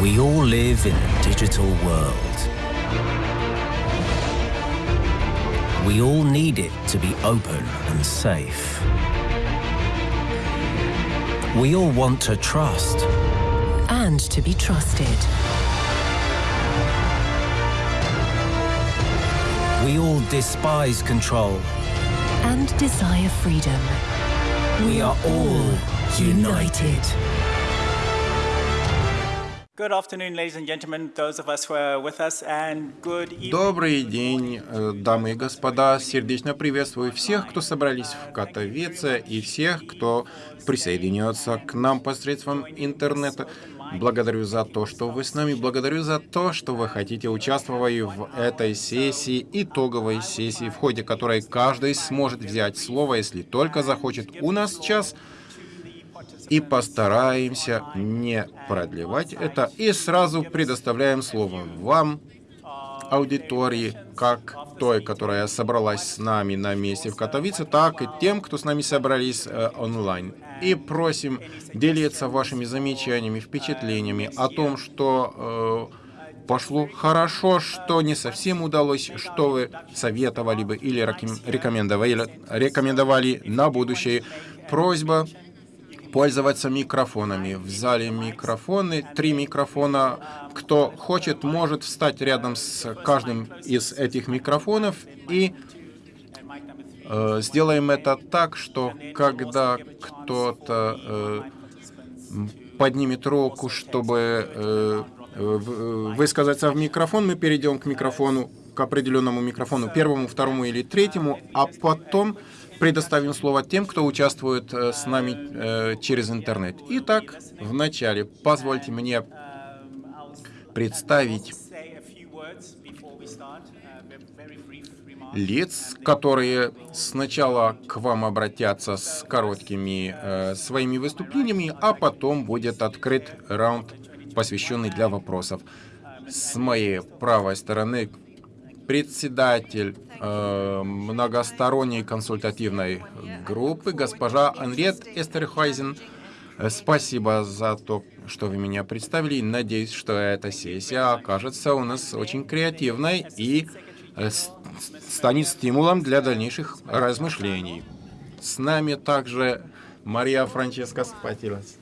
We all live in a digital world. We all need it to be open and safe. We all want to trust. and to be trusted. We all despise control. And desire freedom. We are all united. Good Добрый день, э, дамы и господа. Сердечно приветствую всех, кто собрались в Катовице, и всех, кто присоединется к нам посредством интернета. Благодарю за то, что вы с нами. Благодарю за то, что вы хотите участвовать в этой сессии, итоговой сессии, в ходе которой каждый сможет взять слово, если только захочет. У нас час и постараемся не продлевать это. И сразу предоставляем слово вам, аудитории, как той, которая собралась с нами на месте в Катовице, так и тем, кто с нами собрались э, онлайн. И просим делиться вашими замечаниями, впечатлениями о том, что э, пошло хорошо, что не совсем удалось, что вы советовали бы или рекомендовали, рекомендовали на будущее. Просьба пользоваться микрофонами. В зале микрофоны, три микрофона. Кто хочет, может встать рядом с каждым из этих микрофонов и э, сделаем это так, что когда кто-то э, поднимет руку, чтобы э, высказаться в микрофон, мы перейдем к микрофону, к определенному микрофону, первому, второму или третьему, а потом предоставим слово тем, кто участвует э, с нами э, через интернет. Итак, вначале позвольте мне представить лиц, которые сначала к вам обратятся с короткими э, своими выступлениями, а потом будет открыт раунд, посвященный для вопросов. С моей правой стороны председатель э, многосторонней консультативной группы, госпожа Анрет Эстерхайзен. Э, спасибо за то, что вы меня представили. Надеюсь, что эта сессия окажется у нас очень креативной и э, станет стимулом для дальнейших размышлений. С нами также Мария Франческа Спатилас.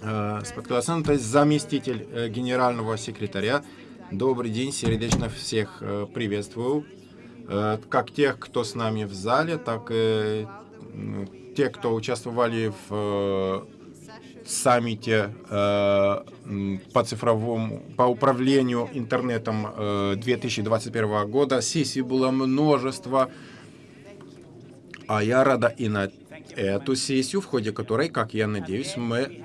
Э, то есть заместитель генерального секретаря Добрый день, сердечно всех э, приветствую. Э, как тех, кто с нами в зале, так и те, кто участвовали в э, саммите по цифровому, по управлению интернетом 2021 года. Сессий было множество, а я рада и на эту сессию, в ходе которой, как я надеюсь, мы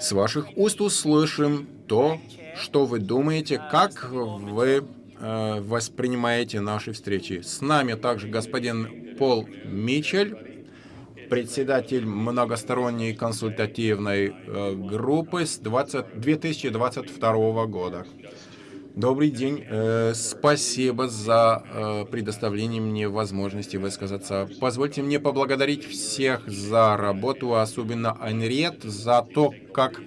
с, ваших уст услышим то, что вы думаете, как вы э, воспринимаете наши встречи. С нами также господин Пол Мичель, председатель многосторонней консультативной э, группы с 20, 2022 года. Добрый день. Э, спасибо за э, предоставление мне возможности высказаться. Позвольте мне поблагодарить всех за работу, особенно Анриет, за то, как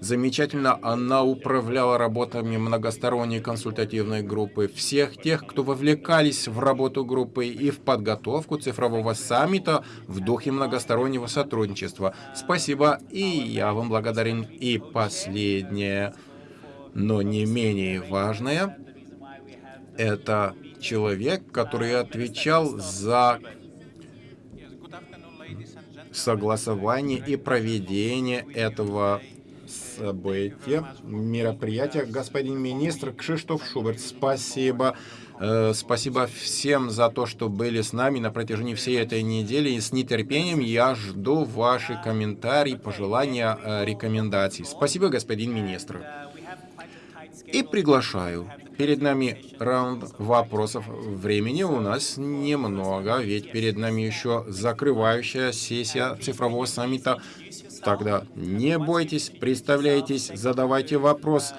Замечательно она управляла работами многосторонней консультативной группы, всех тех, кто вовлекались в работу группы и в подготовку цифрового саммита в духе многостороннего сотрудничества. Спасибо, и я вам благодарен. И последнее, но не менее важное, это человек, который отвечал за согласование и проведение этого события, мероприятия. Господин министр Кшиштоф Шуберт, спасибо. Э, спасибо всем за то, что были с нами на протяжении всей этой недели. И с нетерпением я жду ваши комментарии, пожелания, э, рекомендаций. Спасибо, господин министр. И приглашаю. Перед нами раунд вопросов. Времени у нас немного, ведь перед нами еще закрывающая сессия цифрового саммита Тогда не бойтесь, представляйтесь, задавайте вопрос,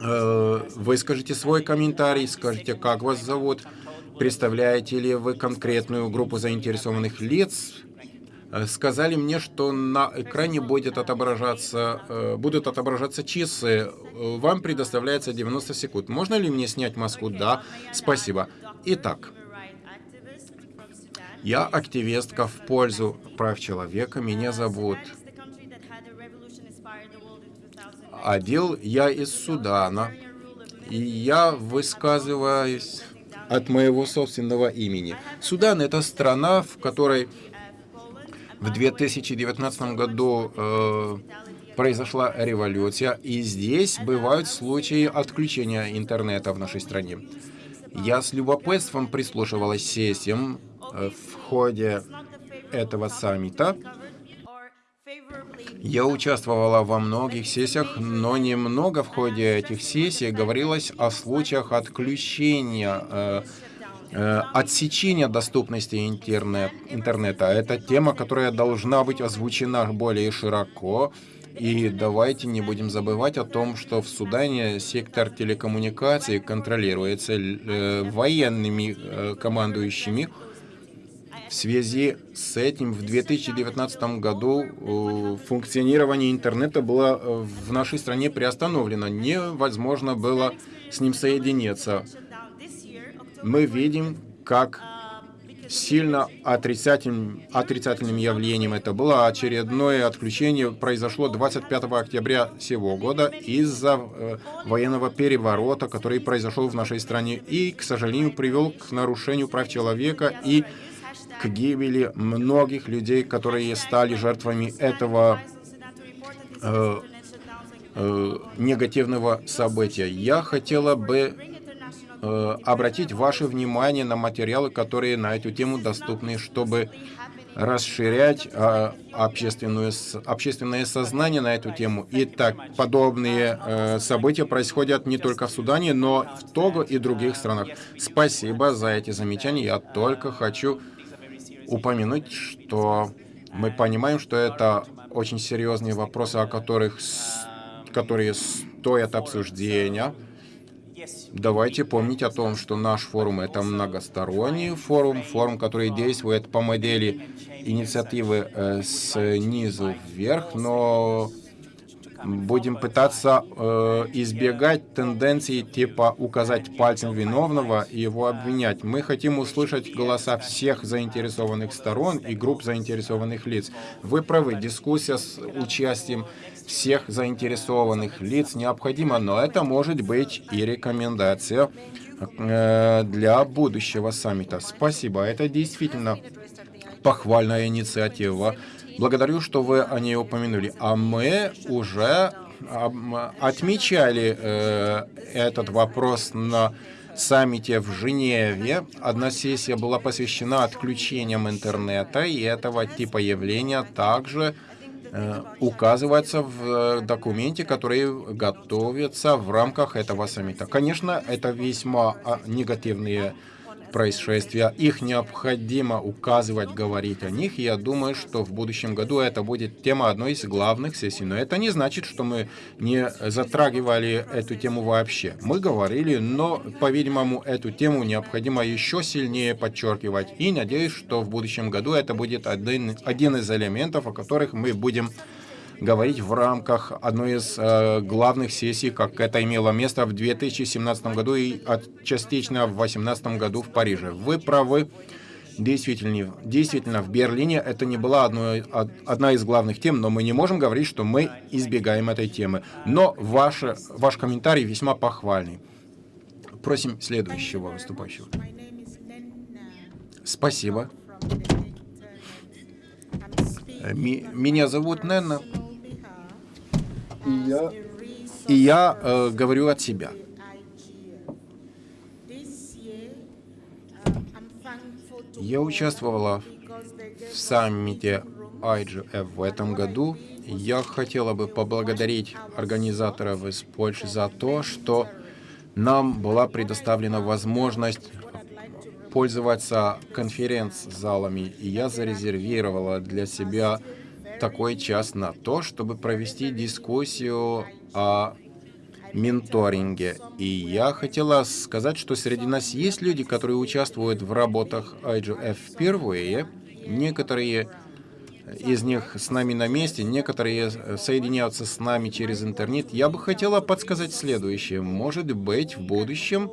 э, выскажите свой комментарий, скажите, как вас зовут, представляете ли вы конкретную группу заинтересованных лиц, сказали мне, что на экране будет отображаться, э, будут отображаться часы. Э, Вам предоставляется 90 секунд. Можно ли мне снять маску? Да. Спасибо. Итак, я активистка в пользу прав человека. Меня зовут Адил. Я из Судана. И я высказываюсь от моего собственного имени. Судан — это страна, в которой в 2019 году э, произошла революция, и здесь бывают случаи отключения интернета в нашей стране. Я с любопытством прислушивалась сессиям э, в ходе этого саммита. Я участвовала во многих сессиях, но немного в ходе этих сессий говорилось о случаях отключения, э, э, отсечения доступности интернет, интернета. Это тема, которая должна быть озвучена более широко. И давайте не будем забывать о том, что в Судане сектор телекоммуникаций контролируется э, военными э, командующими, в связи с этим в 2019 году э, функционирование интернета было э, в нашей стране приостановлено. Невозможно было с ним соединиться. Мы видим, как сильно отрицательным, отрицательным явлением это было. Очередное отключение произошло 25 октября сего года из-за э, военного переворота, который произошел в нашей стране и, к сожалению, привел к нарушению прав человека и к гибели многих людей, которые стали жертвами этого э, э, негативного события. Я хотела бы обратить ваше внимание на материалы, которые на эту тему доступны, чтобы расширять э, общественную, общественное сознание на эту тему. И так, подобные э, события происходят не только в Судане, но в Того и других странах. Спасибо за эти замечания. Я только хочу упомянуть, что мы понимаем, что это очень серьезные вопросы, о которых, которые стоят обсуждения. Давайте помнить о том, что наш форум — это многосторонний форум, форум, который действует по модели инициативы э, снизу вверх, но будем пытаться э, избегать тенденций типа указать пальцем виновного и его обвинять. Мы хотим услышать голоса всех заинтересованных сторон и групп заинтересованных лиц. Вы правы, дискуссия с участием всех заинтересованных лиц необходима, но это может быть и рекомендация э, для будущего саммита. Спасибо, это действительно похвальная инициатива. Благодарю, что вы о ней упомянули. А мы уже отмечали э, этот вопрос на саммите в Женеве. Одна сессия была посвящена отключениям интернета, и этого типа явления также указывается в документе, который готовится в рамках этого саммита. Конечно, это весьма а, негативные происшествия. Их необходимо указывать, говорить о них. Я думаю, что в будущем году это будет тема одной из главных сессий. Но это не значит, что мы не затрагивали эту тему вообще. Мы говорили, но, по-видимому, эту тему необходимо еще сильнее подчеркивать. И надеюсь, что в будущем году это будет один, один из элементов, о которых мы будем говорить в рамках одной из э, главных сессий, как это имело место в 2017 году и от, частично в 2018 году в Париже. Вы правы. Действительно, действительно, в Берлине это не была одной, одна из главных тем, но мы не можем говорить, что мы избегаем этой темы. Но ваш, ваш комментарий весьма похвальный. Просим следующего выступающего. Спасибо. Меня зовут Нэнна. И я, и я э, говорю от себя. Я участвовала в саммите IGF в этом году. Я хотела бы поблагодарить организаторов из Польши за то, что нам была предоставлена возможность пользоваться конференц-залами, и я зарезервировала для себя такой час на то, чтобы провести дискуссию о менторинге. И я хотела сказать, что среди нас есть люди, которые участвуют в работах IGF впервые. Некоторые из них с нами на месте, некоторые соединяются с нами через интернет. Я бы хотела подсказать следующее. Может быть, в будущем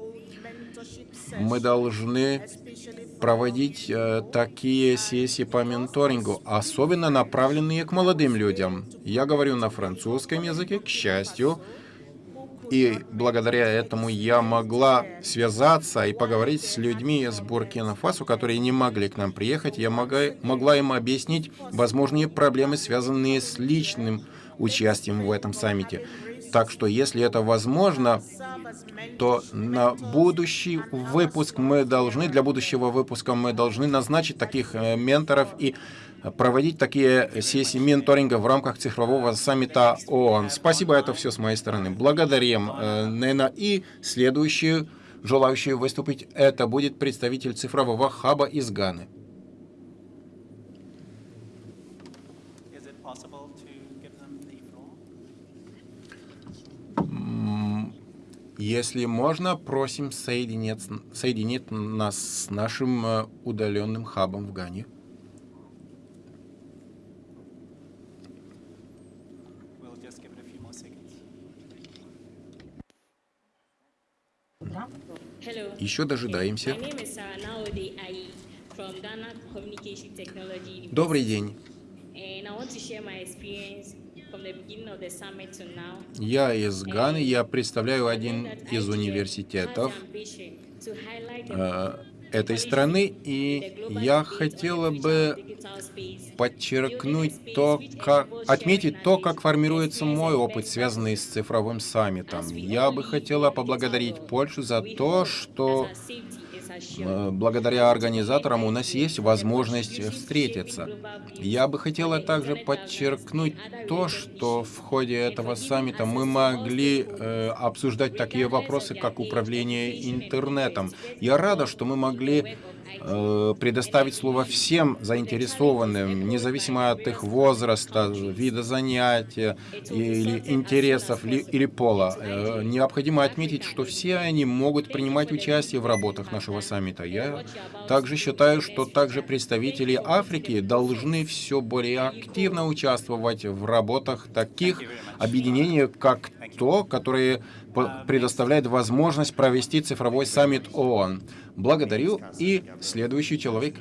мы должны проводить э, такие сессии по менторингу, особенно направленные к молодым людям. Я говорю на французском языке, к счастью, и благодаря этому я могла связаться и поговорить с людьми из Буркина-Фасо, которые не могли к нам приехать. Я могла, могла им объяснить возможные проблемы, связанные с личным участием в этом саммите. Так что, если это возможно, то на будущий выпуск мы должны, для будущего выпуска мы должны назначить таких э, менторов и проводить такие сессии менторинга в рамках цифрового саммита ООН. Спасибо, это все с моей стороны. Благодарим э, Нена и следующую желающую выступить, это будет представитель цифрового хаба из Ганы. Если можно, просим соединить, соединить нас с нашим э, удаленным хабом в Гане. Еще дожидаемся. Добрый день. Я из Ганы, я представляю один из университетов этой страны, и я хотела бы подчеркнуть то, как, отметить то, как формируется мой опыт, связанный с цифровым саммитом. Я бы хотела поблагодарить Польшу за то, что благодаря организаторам у нас есть возможность встретиться. Я бы хотела также подчеркнуть то, что в ходе этого саммита мы могли э, обсуждать такие вопросы, как управление интернетом. Я рада, что мы могли предоставить слово всем заинтересованным, независимо от их возраста, вида занятия или интересов или пола. Э, необходимо отметить, что все они могут принимать участие в работах нашего саммита. Я также считаю, что также представители Африки должны все более активно участвовать в работах таких объединений, как то, которые предоставляет возможность провести цифровой саммит ООН. Благодарю. И следующий человек.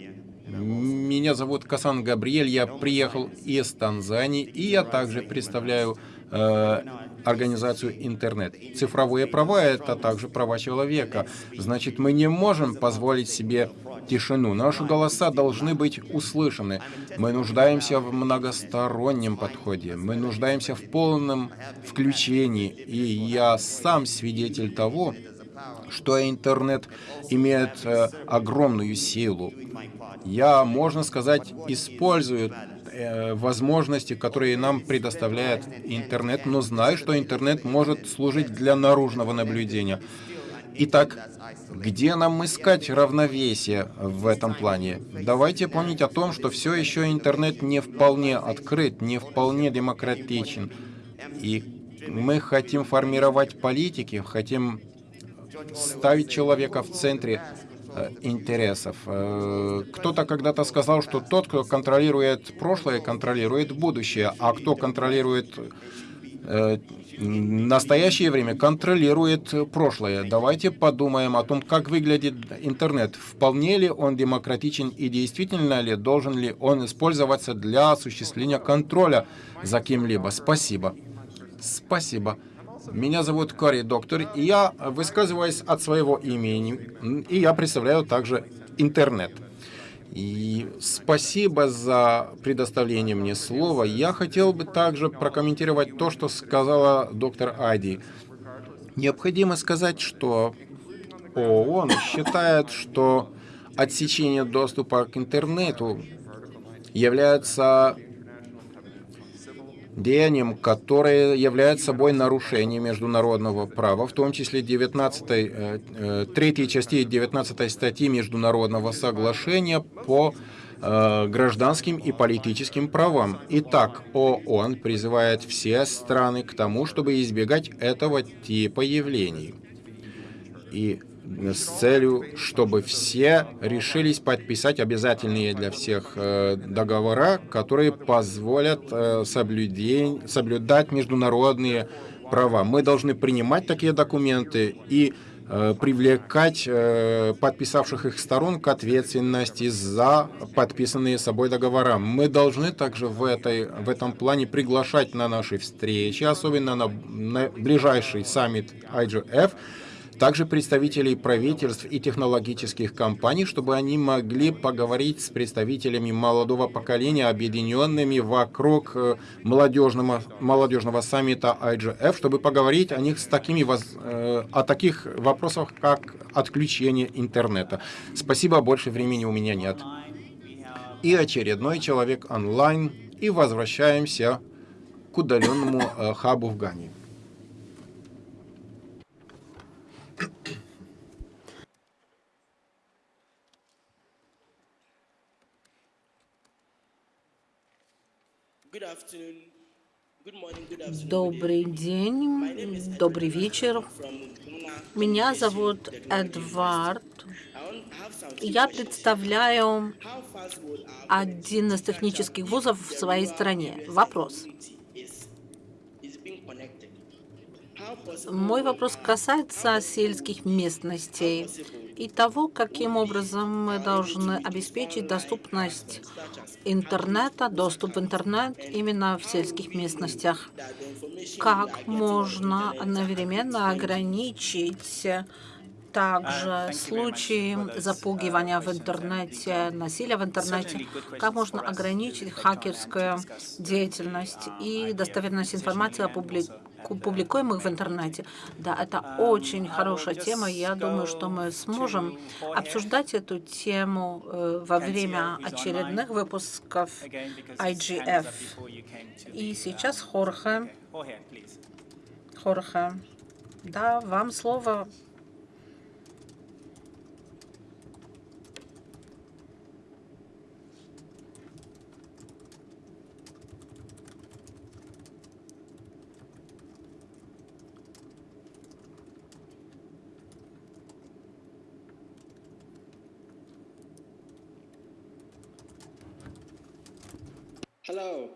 Меня зовут Касан Габриэль, я приехал из Танзании, и я также представляю э, организацию интернет. Цифровые права — это также права человека. Значит, мы не можем позволить себе тишину. Наши голоса должны быть услышаны. Мы нуждаемся в многостороннем подходе. Мы нуждаемся в полном включении. И я сам свидетель того, что интернет имеет э, огромную силу. Я, можно сказать, использую э, возможности, которые нам предоставляет интернет, но знаю, что интернет может служить для наружного наблюдения. Итак, где нам искать равновесие в этом плане? Давайте помнить о том, что все еще интернет не вполне открыт, не вполне демократичен. И мы хотим формировать политики, хотим ставить человека в центре э, интересов. Э, кто-то когда-то сказал, что тот, кто контролирует прошлое, контролирует будущее, а кто контролирует настоящее время контролирует прошлое. Давайте подумаем о том, как выглядит интернет. Вполне ли он демократичен и действительно ли должен ли он использоваться для осуществления контроля за кем-либо. Спасибо. Спасибо. Меня зовут Кори Доктор, и я высказываюсь от своего имени, и я представляю также интернет. И спасибо за предоставление мне слова. Я хотел бы также прокомментировать то, что сказала доктор Айди. Необходимо сказать, что ООН считает, что отсечение доступа к интернету является деянием, которое является собой нарушение международного права, в том числе 19, э, э, третьей части 19 статьи Международного соглашения по э, гражданским и политическим правам. Итак, ООН призывает все страны к тому, чтобы избегать этого типа явлений. И с целью, чтобы все решились подписать обязательные для всех э, договора, которые позволят э, соблюдень, соблюдать международные права. Мы должны принимать такие документы и э, привлекать подписавших их сторон к ответственности за подписанные собой договора. Мы должны также в, этой, в этом плане приглашать на наши встречи, особенно на, на ближайший саммит IGF, также представителей правительств и технологических компаний, чтобы они могли поговорить с представителями молодого поколения, объединенными вокруг э, молодежного, молодежного саммита IGF, чтобы поговорить о них с такими, э, о таких вопросах, как отключение интернета. Спасибо, больше времени у меня нет. И очередной человек онлайн, и возвращаемся к удаленному э, хабу в Гане. Добрый день, добрый вечер. Меня зовут Эдвард. Я представляю один из технических вузов в своей стране. Вопрос. Мой вопрос касается сельских местностей и того, каким образом мы должны обеспечить доступность интернета, доступ в интернет именно в сельских местностях. Как можно одновременно ограничить также случаи запугивания в интернете, насилия в интернете, как можно ограничить хакерскую деятельность и достоверность информации о публикуемых в интернете. Да, это очень хорошая тема. Я думаю, что мы сможем обсуждать эту тему э, во время очередных выпусков IGF. И сейчас Хорхе. Хорхе. Да, вам слово. Hello.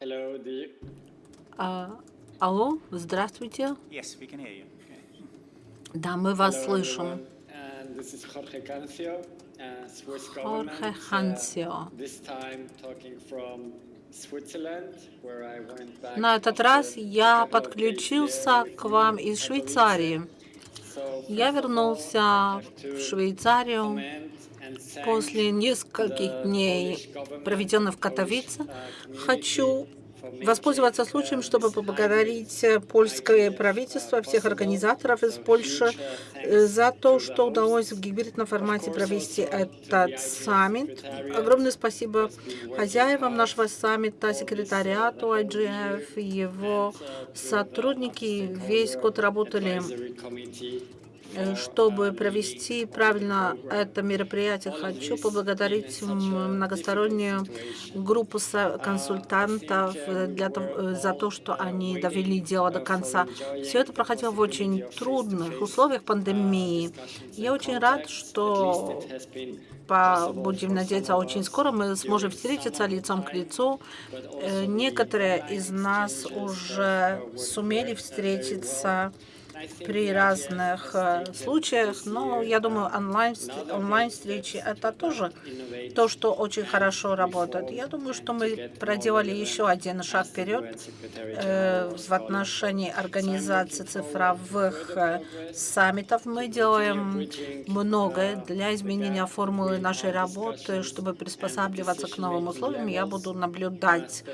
Hello, do you... А, алло, здравствуйте. Yes, we can hear you. Да, мы вас Hello, слышим. everyone. And this is Jorge Cancio, uh, Swiss Jorge government. Cancio. Uh, this time talking from Switzerland, where I went back На этот раз я подключился к вам из Швейцарии. Я вернулся в Швейцарию после нескольких дней, проведенных в Катовице. uh, Хочу воспользоваться случаем, чтобы поблагодарить hybrid польское правительство, всех организаторов из So Польши э, за то, что удалось в гибридном формате провести этот саммит. Огромное спасибо хозяевам нашего саммита, секретариату IGF, его сотрудники весь год работали Чтобы провести правильно это мероприятие, хочу поблагодарить многостороннюю группу консультантов для того- за то, что они довели дело до конца. Все это проходило в очень трудных условиях пандемии. Я очень рад, что по, будем надеяться, очень скоро мы сможем встретиться лицом к лицу. Э, Некоторые из нас уже сумели встретиться при разных э, случаях, но я думаю, онлайн, онлайн встречи это тоже то, что очень хорошо работает. Я думаю, что мы проделали еще один шаг вперед э, в отношении организации цифровых э, саммитов. Мы делаем многое для изменения формулы нашей работы, чтобы приспосабливаться к новым условиям. Я буду наблюдать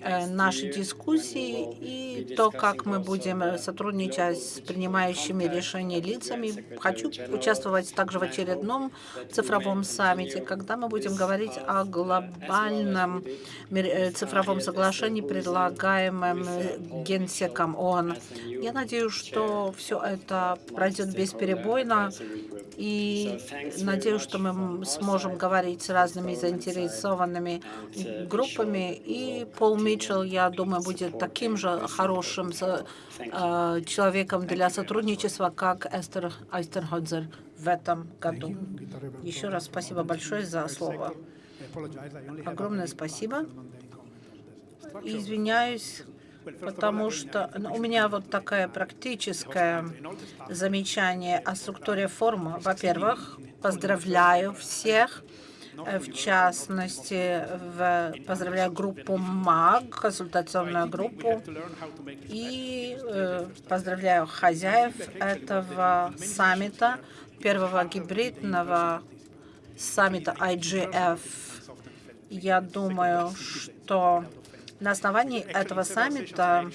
э, наши дискуссии и то, как мы будем э, сотрудничать с принимающими решения лицами. Хочу участвовать также в очередном цифровом саммите, когда мы будем говорить о глобальном э, цифровом соглашении, предлагаемом э, Генсеком ООН. Я надеюсь, что все это пройдет бесперебойно. И надеюсь, что мы сможем говорить с разными заинтересованными группами. И Пол Митчелл, я думаю, будет таким же хорошим э, человеком для сотрудничества, как Эстер Айстерходзер в этом году. Еще раз спасибо большое за слово. Огромное спасибо. Извиняюсь, потому что ну, у меня вот такое практическое замечание о структуре форума. Во-первых, поздравляю всех, э, в частности, в, поздравляю группу МАГ, консультационную группу, и э, поздравляю хозяев этого саммита, первого гибридного саммита IGF. Я думаю, что на основании этого саммита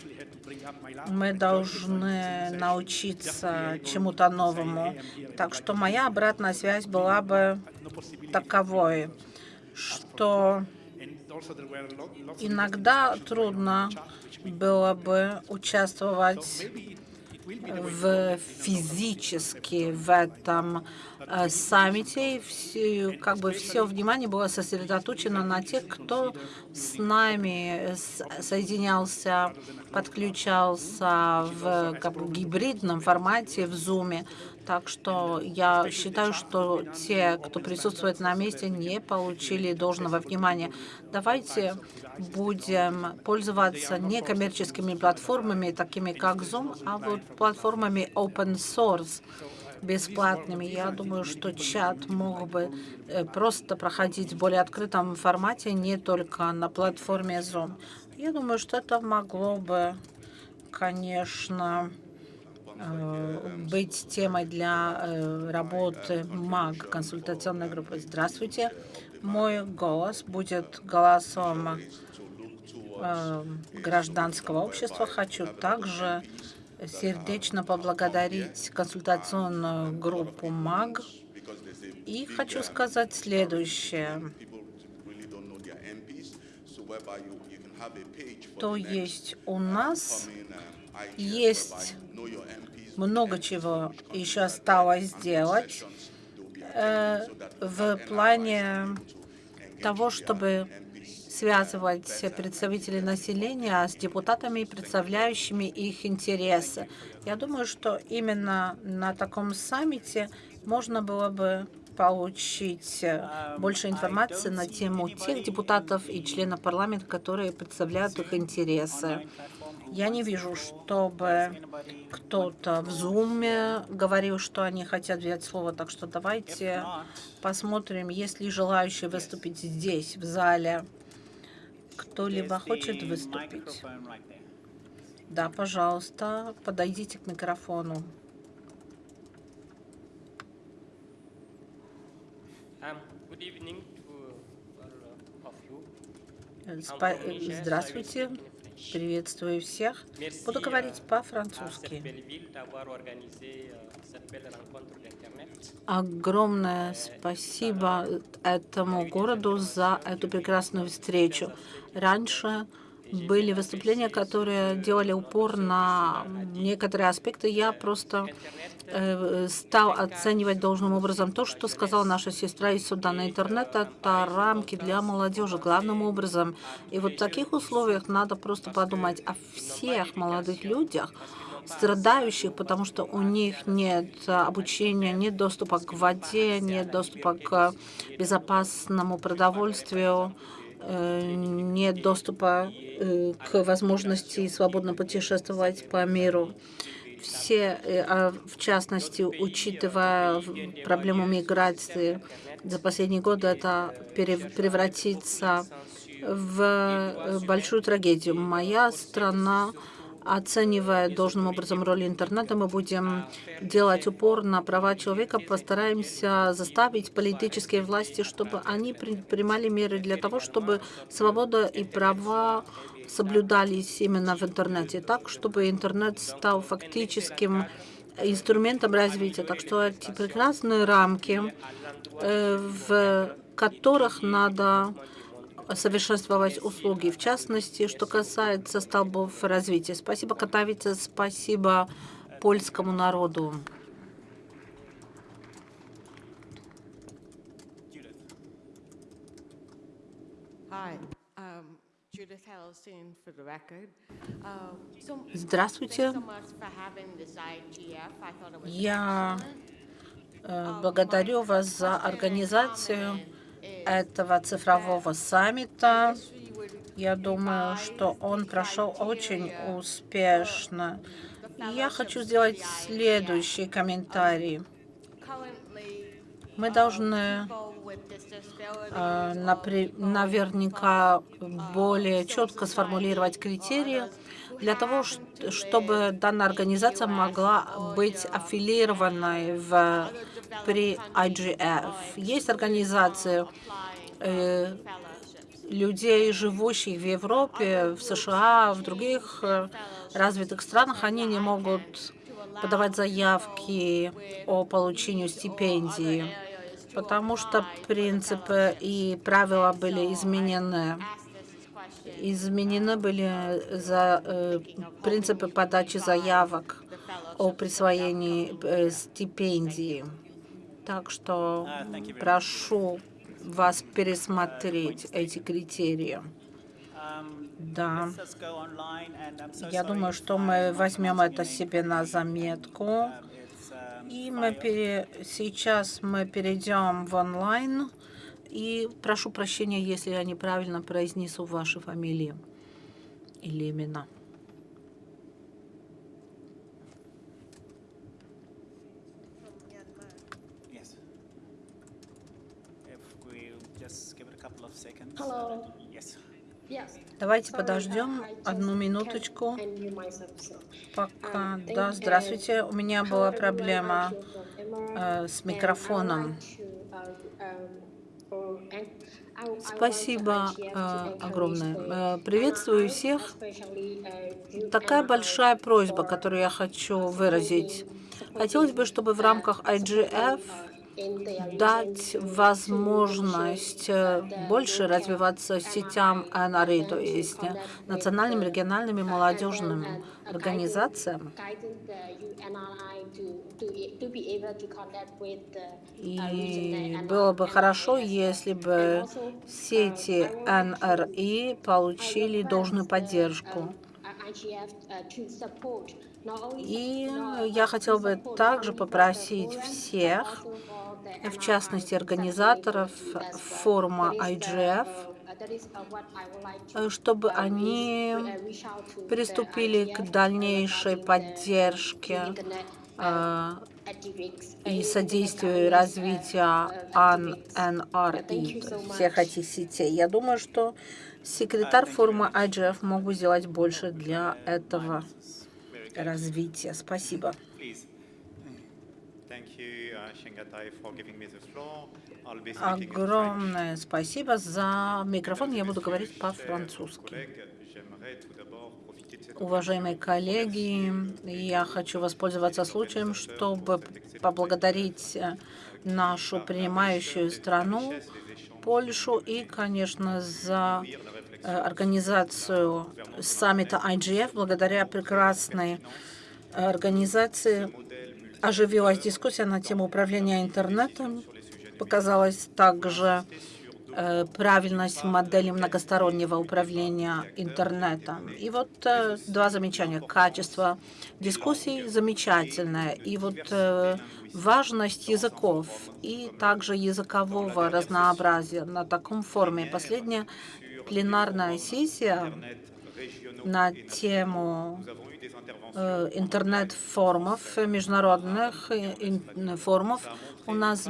мы должны научиться чему-то новому. Так что моя обратная связь была бы таковой, что иногда трудно было бы участвовать в физически в этом э, саммите. Все, как бы все внимание было сосредоточено на тех, кто с нами соединялся, подключался в как бы, гибридном формате в Zoom. Так что я считаю, что те, кто присутствует на месте, не получили должного внимания. Давайте будем пользоваться некоммерческими платформами, такими как Zoom, а вот платформами open source бесплатными. Я думаю, что чат мог бы э, просто проходить в более открытом формате, не только на платформе Zoom. Я думаю, что это могло бы, конечно, быть темой для э, работы МАГ, консультационной группы. Здравствуйте. Мой голос будет голосом э, гражданского общества. Хочу также сердечно поблагодарить консультационную группу МАГ. И хочу сказать следующее. То есть у нас есть много чего еще осталось сделать э, в плане того, чтобы связывать представителей населения с депутатами, представляющими их интересы. Я думаю, что именно на таком саммите можно было бы получить э, больше информации на тему тех депутатов и членов парламента, которые представляют их интересы. Я не вижу, чтобы кто-то в Zoom говорил, что они хотят взять слово, так что давайте посмотрим, есть ли желающие выступить здесь, в зале. Кто-либо хочет выступить? Да, пожалуйста, подойдите к микрофону. Um, э, Здравствуйте, приветствую всех. Буду говорить cette по-французски. euh. Огромное спасибо этому городу за эту прекрасную встречу. Раньше были выступления, которые делали упор на некоторые аспекты. Я просто э, стал оценивать должным образом то, что сказала наша сестра из Судана. Интернет — это рамки для молодежи главным образом. И вот в таких условиях надо просто подумать о всех молодых людях, страдающих, потому что у них нет обучения, нет доступа к воде, нет доступа к безопасному продовольствию, нет доступа э, к возможности свободно путешествовать по миру. Все, э, а в частности, учитывая проблему миграции, за последние годы это превратится в э, большую трагедию. Моя страна оценивая должным образом роль интернета, мы будем делать упор на права человека, постараемся заставить политические власти, чтобы они при- принимали меры для того, чтобы свобода и права соблюдались именно в интернете, так, чтобы интернет стал фактическим инструментом развития. Так что эти прекрасные рамки, э, в которых надо совершенствовать услуги, в частности, что касается столбов развития. Спасибо, Катавица. спасибо польскому народу. Здравствуйте. Я э, благодарю вас за организацию этого цифрового саммита. Я думаю, что он прошел очень успешно. Я хочу сделать следующий комментарий. Мы должны э, наверняка более четко сформулировать критерии для того, чтобы данная организация могла быть аффилированной в, при IGF. Есть организации э, людей, живущих в Европе, в США, в других э, развитых странах, они не могут подавать заявки о получении стипендии, потому что принципы и правила были изменены. Изменены были за, э, принципы подачи заявок о присвоении э, стипендии. Так что прошу вас пересмотреть эти критерии. Um, Да. Я думаю, что мы возьмем это себе на заметку. Um, um, И мы пере... сейчас мы перейдем в онлайн. И прошу прощения, если я неправильно произнесу ваши фамилии или имена. Давайте подождем одну минуточку. Пока. Да, здравствуйте. У меня была проблема э, с микрофоном. Спасибо э, огромное. Э, Приветствую всех. Такая большая просьба, которую я хочу выразить. Хотелось бы, чтобы в рамках IGF дать возможность э, больше развиваться сетям НРИ, то есть национальным, региональным и молодежным организациям. И было бы хорошо, если бы сети НРИ получили должную поддержку. И я хотел бы также попросить всех, в частности организаторов форума IGF, чтобы они приступили к дальнейшей поддержке э, и содействию развития есть всех этих сетей. Я думаю, что секретарь форума IGF мог бы сделать больше для этого развития. Спасибо. Uh. Огромное спасибо за микрофон. Я буду говорить по-французски. Уважаемые коллеги, я хочу воспользоваться случаем, чтобы поблагодарить э, нашу принимающую страну, Польшу, и, конечно, за организацию саммита IGF. Благодаря прекрасной организации оживилась дискуссия на тему управления интернетом. Показалась также э, правильность модели многостороннего управления интернетом. И вот э, два замечания. Качество дискуссий замечательное. И вот э, важность языков и также языкового разнообразия на таком форуме. Последняя пленарная сессия на тему э, интернет-форумов, международных э, форумов. У нас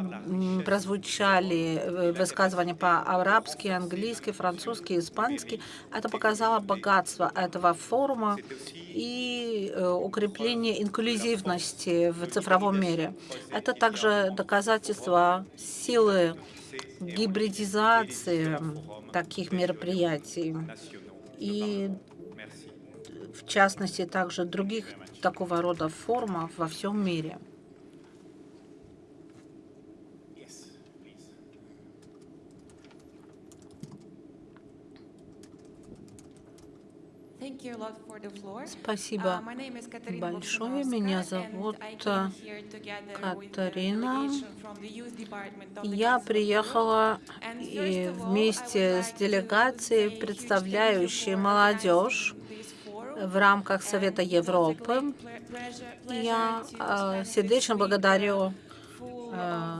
прозвучали э, высказывания по-арабски, английски, французски, испански. Это показало богатство этого форума и укрепление инклюзивности в цифровом мире. Это также доказательство силы гибридизации таких мероприятий и в частности также других такого рода форумов во всем мире. Спасибо большое. Меня зовут э, Катарина. Я приехала и вместе с делегацией, представляющей молодежь в рамках Совета Европы. Я э, сердечно благодарю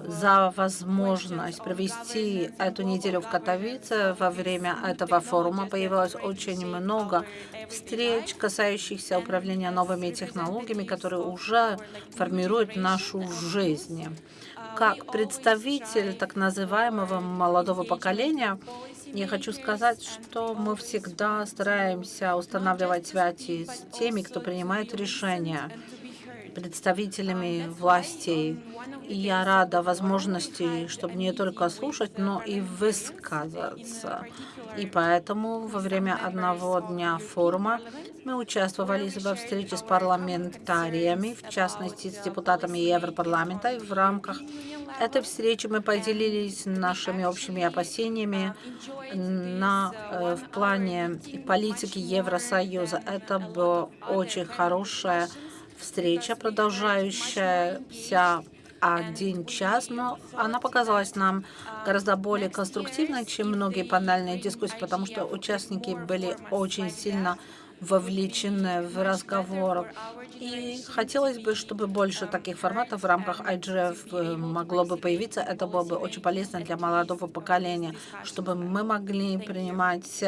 за возможность провести эту неделю в Катовице. Во время этого форума появилось очень много встреч, касающихся управления новыми технологиями, которые уже формируют нашу жизнь. Как представитель так называемого молодого поколения, я хочу сказать, что мы всегда стараемся устанавливать связи с теми, кто принимает решения представителями властей. И я рада возможности, чтобы не только слушать, но и высказаться. И поэтому во время одного дня форума мы участвовали во встрече с парламентариями, в частности, с депутатами Европарламента. И в рамках этой встречи мы поделились нашими общими опасениями на, э, в плане политики Евросоюза. Это было очень хорошее встреча, продолжающаяся один час, но она показалась нам гораздо более конструктивной, чем многие панельные дискуссии, потому что участники были очень сильно вовлечены в разговор. И хотелось бы, чтобы больше таких форматов в рамках IGF э, могло бы появиться. Это было бы очень полезно для молодого поколения, чтобы мы могли принимать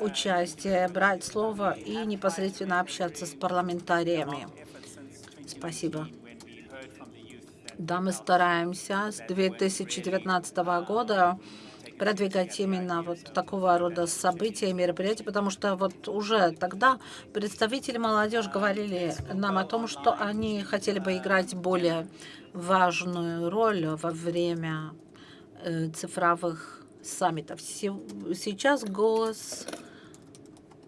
участие, брать слово и непосредственно общаться с парламентариями. Спасибо. Да, мы стараемся с 2019 года продвигать именно вот такого рода события и мероприятия, потому что вот уже тогда представители молодежи говорили нам о том, что они хотели бы играть более важную роль во время э, цифровых саммитов. Сейчас голос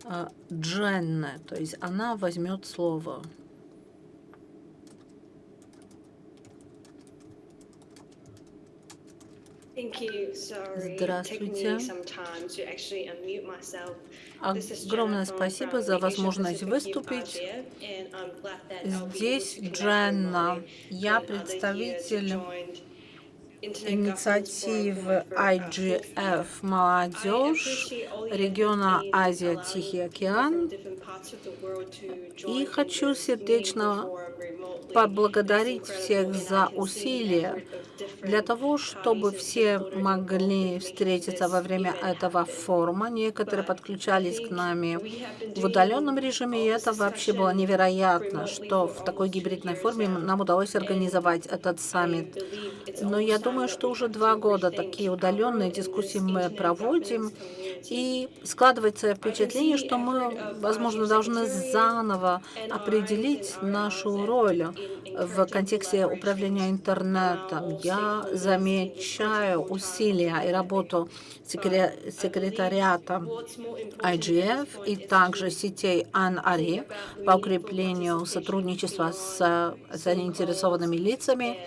э, Дженны, то есть она возьмет слово. Здравствуйте. Огромное спасибо за возможность выступить. Здесь Дженна. Я представитель инициативы IGF «Молодежь» региона Азия-Тихий океан. И хочу сердечно поблагодарить всех за усилия для того, чтобы все могли встретиться во время этого форума. Некоторые подключались к нами в удаленном режиме, и это вообще было невероятно, что в такой гибридной форме нам удалось организовать этот саммит. Но я думаю, что уже два года такие удаленные дискуссии мы проводим, и складывается впечатление, что мы, возможно, должны заново определить нашу роль в контексте управления интернетом. Я замечаю усилия и работу секретариата IGF и также сетей АНАРИ по укреплению сотрудничества с заинтересованными лицами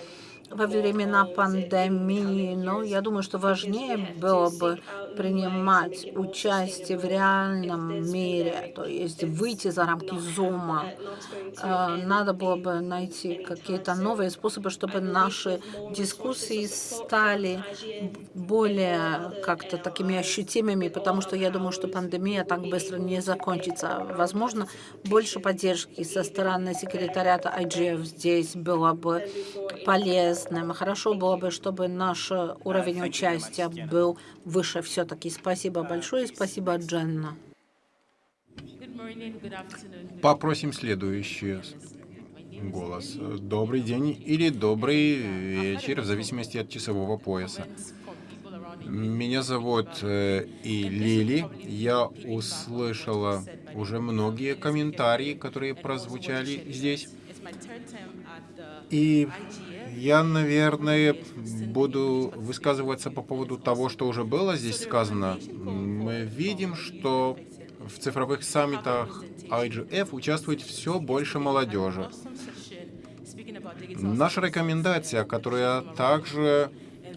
во времена пандемии, но я думаю, что важнее было бы принимать участие в реальном мире, то есть выйти за рамки зума. Э, надо было бы найти какие-то новые способы, чтобы наши дискуссии стали более как-то такими ощутимыми, потому что я думаю, что пандемия так быстро не закончится. Возможно, больше поддержки со стороны секретариата IGF здесь было бы полезным. Хорошо было бы, чтобы наш уровень участия был выше все-таки. Спасибо большое, спасибо, Дженна. Попросим следующий голос. Добрый день или добрый вечер, в зависимости от часового пояса. Меня зовут э, и Лили. Я услышала уже многие комментарии, которые прозвучали здесь. И я, наверное, буду высказываться по поводу того, что уже было здесь сказано. Мы видим, что в цифровых саммитах IGF участвует все больше молодежи. Наша рекомендация, которая также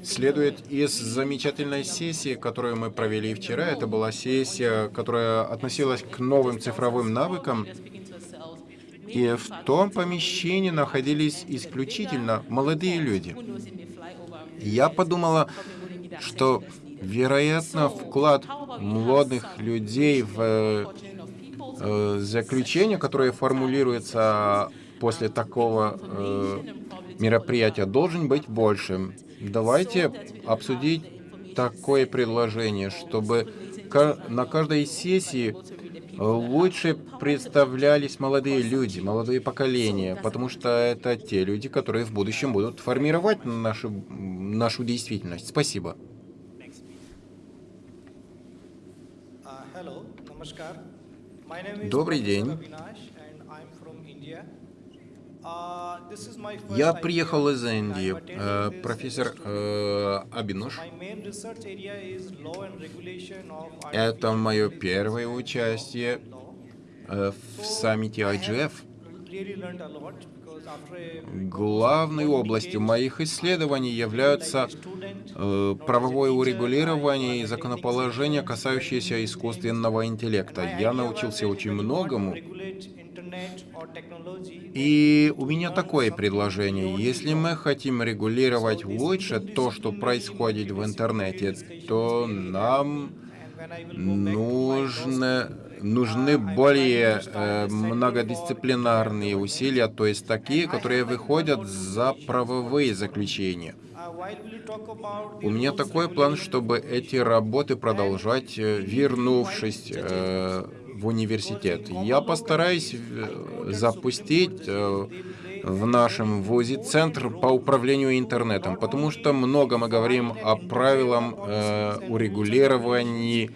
следует из замечательной сессии, которую мы провели вчера, это была сессия, которая относилась к новым цифровым навыкам, И в том помещении находились исключительно молодые люди. Я подумала, что, вероятно, вклад молодых людей в э, заключение, которое формулируется после такого э, мероприятия, должен быть большим. Давайте обсудить такое предложение, чтобы на каждой сессии лучше представлялись молодые люди, молодые поколения, потому что это те люди, которые в будущем будут формировать нашу, нашу действительность. Спасибо. Добрый день. Я приехал из Индии, э, профессор э, Абинуш. Это мое первое участие э, в саммите IGF. Главной областью моих исследований являются э, правовое урегулирование и законоположение, касающиеся искусственного интеллекта. Я научился очень многому и у меня такое предложение. Если мы хотим регулировать лучше то, что происходит в интернете, то нам нужно, нужны более э, многодисциплинарные усилия, то есть такие, которые выходят за правовые заключения. У меня такой план, чтобы эти работы продолжать, э, вернувшись э, в университет. Я постараюсь э, запустить э, в нашем ВУЗе Центр по управлению интернетом, потому что много мы говорим о правилах э, урегулировании,